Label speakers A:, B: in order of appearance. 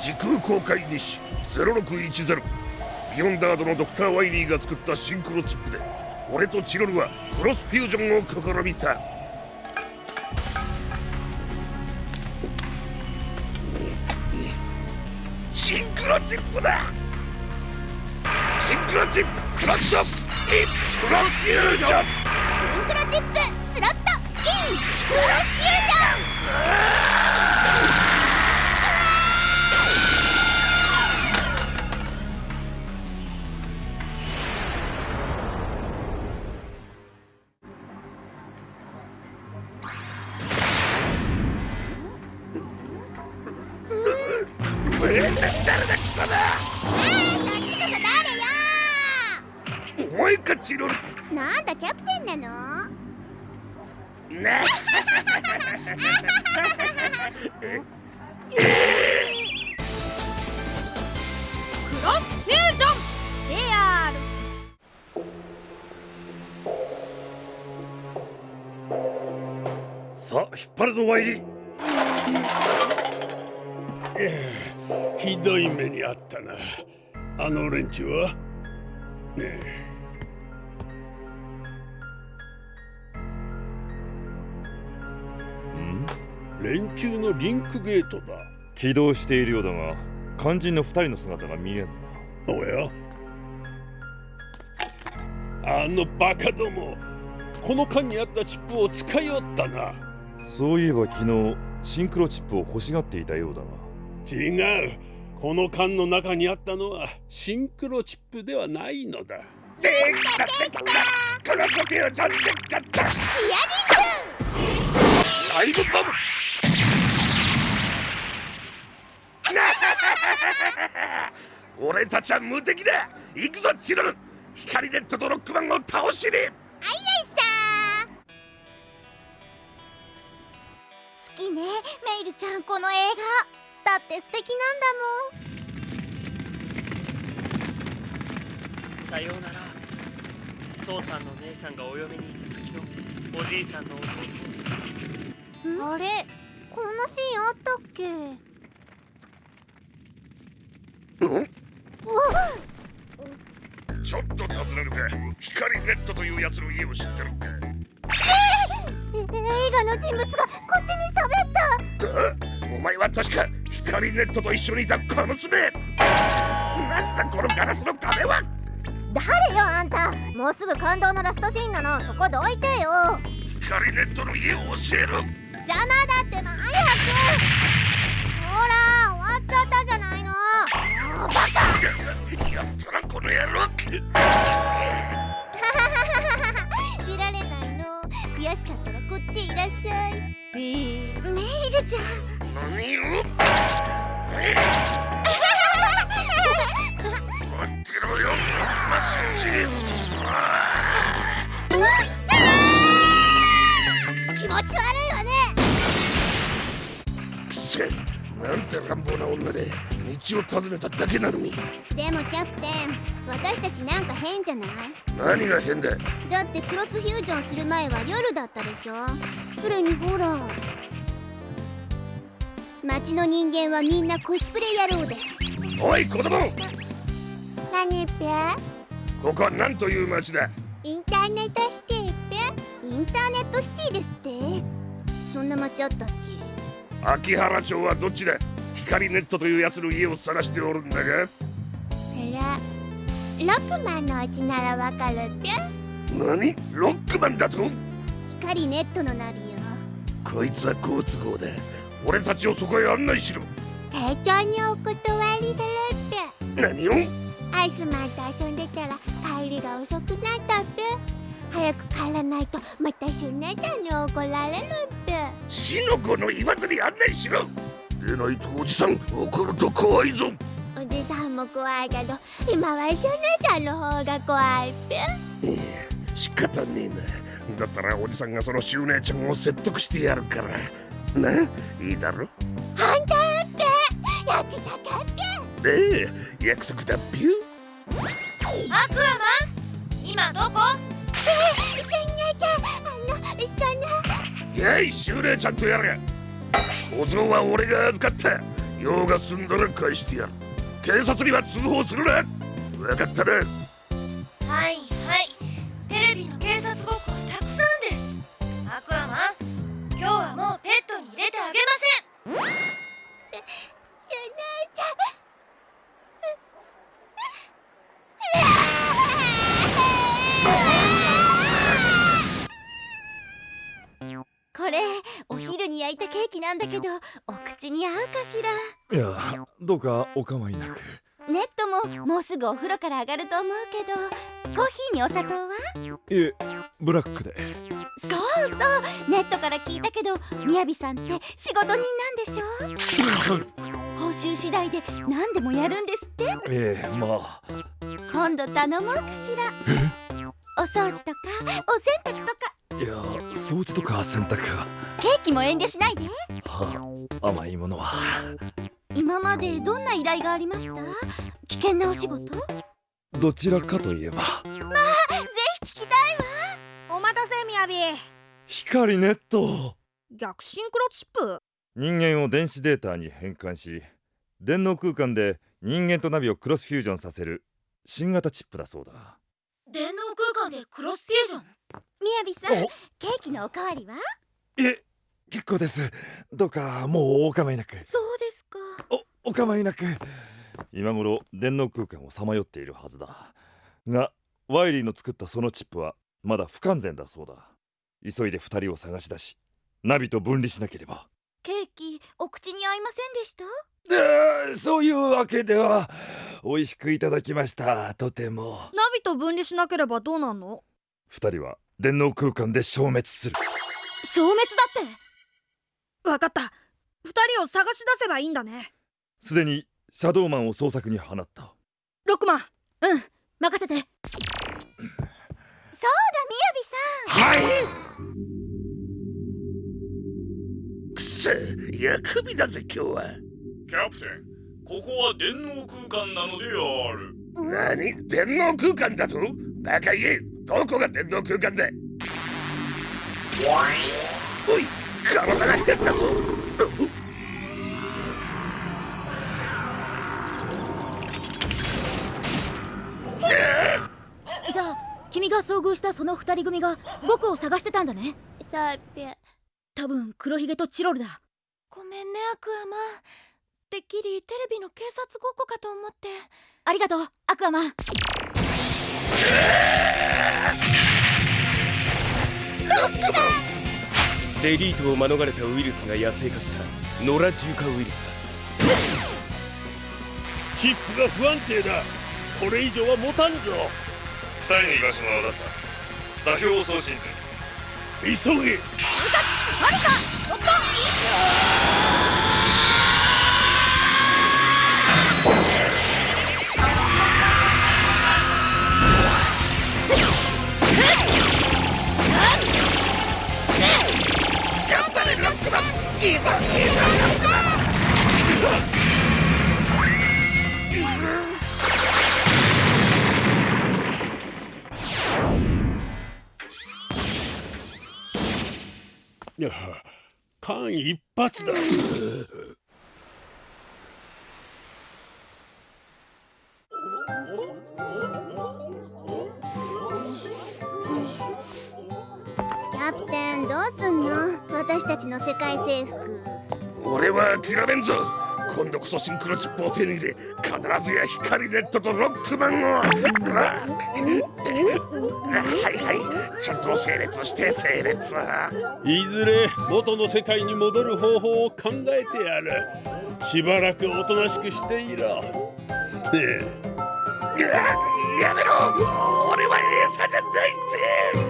A: 時空航海日誌0610ビヨンダードのドクター・ワイリーが作ったシンクロチップで俺とチロルはクロスフュージョンを試みた。シンクロチップだ！シンクロチップスロットイン！クロスフュージョン！シン
B: クロチップスロットイン！クロスフュージョン！
A: チロル
B: なんだキャプテンなの？
A: ね
B: クロスフュージョン。
A: さあ引っ張るぞワイリ
C: ーひどい目にあったな。あの連中は？ねえ。連中のリンクゲートだ。
D: 起動しているようだが肝心の二人の姿が見えん
C: な。おや？あのバカどもこの缶にあったチップを使いよったな。
D: そういえば昨日シンクロチップを欲しがっていたようだが
C: 違う。この缶の中にあったのはシンクロチップではないのだ。
A: できたできた。クロスフュージョンできちゃった。
B: リン
A: グ。ライブボム。俺たちは無敵だ。行くぞチロル。光ネットとロックマンを倒しに。あいやい
B: さ好きねメイルちゃんこの映画だって素敵
E: なんだもん。さようなら。父さんの姉さんがお嫁に行った先のおじいさんの弟。
B: あれ？こんなシーンあったっけ？
A: ちょっと尋ねるか。光ネットというやつの家を知ってる。か
B: えー、映画の人物がこっちに喋
A: った。お前は確か光ネットと一緒にいた小娘。なんだこのガラスの壁は。
B: 誰よあんた。もうすぐ感動のラストシーンなの。そこどいてよ。
A: 光ネットの家を教える
B: 邪魔だってば早く気持ち悪いわね。
A: くせなんて乱暴な女で。道を尋ねただけなのに。
B: でもキャプテン私たちなんか変じゃない？
A: 何が変だ
B: だってクロスフュージョンする前は夜だったでしょ？それにほら。町の人間はみんなコスプレ野郎だし
A: おい子供！
B: 何ぺ
A: ここは何という町だ？
B: インターネットシティぺインターネットシティですって？そんな町あったっけ？
A: 秋原町はどっちだ？光ネットというやつの家を探しておるんだが。あ
B: らロックマンのうちならわかるって？
A: 何？ロックマンだと？
B: 光ネットのナビよ。
A: こいつは好都合だ。俺たちをそこへ案内しろ。
B: 丁重にお断りするって。
A: 何を？
B: アイスマンと遊んでたら帰りが遅くなったって。早く帰らないとまたシュネちゃんに怒られるって。
A: 死の子の言わずに案内しろ。でないとおじさん怒ると怖いぞ。
B: おじさんも怖いけど今はシュネちゃんの方が怖いって。
A: 仕方ねえな。だったらおじさんがそのシュネちゃんを説得してやるから。ないいだろ？
B: あんたって。約束って
A: ええ約束だっぴゅ。
B: アクアマン今どこ？えシュネちゃんあのその。
A: やいシュネちゃんとやれ小僧は俺が預かった。用が済んだら返してやる。警察には通報するな。分かったな
F: 焼いたケーキなんだけどお口に合うかしら？
D: いやどうかお構いなく。
F: ネットももうすぐお風呂から上がると思うけどコーヒーにお砂糖は？い
D: えブラックで。
F: そうそうネットから聞いたけどみやびさんって仕事人なんでしょ？報酬次第で何でもやるんですって？
D: ええまあ。
F: 今度頼もうかしら？お掃除とかお洗濯とか。
D: いや掃除とか洗濯は
F: ケーキも遠慮しないで。
D: は甘いものは。
F: 今までどんな依頼がありました？危険なお仕事？ぜ
D: どちらかといえば。
F: ひ聞きたいわ。
G: お待たせみやび。
D: 光ネット。
G: 逆シンクロチップ？
D: 人間を電子データに変換し電脳空間で人間とナビをクロスフュージョンさせる。新型チップだそうだ。
G: 電脳空間でクロスフュージョン？
F: みやびさん
D: お？
F: ケーキのおかわりは？い
D: え結構です。どうかもうお構いなく。
F: そうですか。
D: おお構いなく。今頃電脳空間をさまよっているはずだ。がワイリーの作ったそのチップはまだ不完全だそうだ。急いで二人を探し出しナビと分離しなければ。
F: ケーキお口に合いませんでした？
D: でそういうわけでは美味しくいただきました。とても。
G: ナビと分離しなければどうなんの？
D: 二人は電脳空間で消滅する。
G: 消滅だって？わかった。二人を探し出せばいいんだね。
D: すでにシャドーマンを捜索に放った。
G: ロックマン
F: うん。任せて。そうだみやびさん。
A: はい。くせ薬味だぜ今日は。
C: キャプテンここは電脳空間なのである。
A: 何？電脳空間だと？バカ言え。どこが電脳空間だ？おい体が減ったぞ。
F: じゃあ君が遭遇したその二人組が僕を探してたんだね。さび多分黒ひげとチロルだ。
G: ごめんねアクアマンてっきりテレビの警察ごっこかと思って。
F: ありがとうアクアマン
H: デリートを免れたウイルスが野生化した。野良重化ウイルスだ。
C: チップが不安定だ。これ以上は持たんぞ。
D: 二人の居場所が分かった。座標を送信する。
C: 急げ。いや 間一髪だ。
F: キャプテンどうすんの？私たちの世界征服。
A: 俺は諦めんぞ今度こそシンクロチップを手に入れ必ずや光ネットとロックマンを。はいはいちゃんと整列して整列。
C: いずれ元の世界に戻る方法を考えてやる。しばらくおとなしくしていろ。
A: やめろ。俺は餌じゃないぜ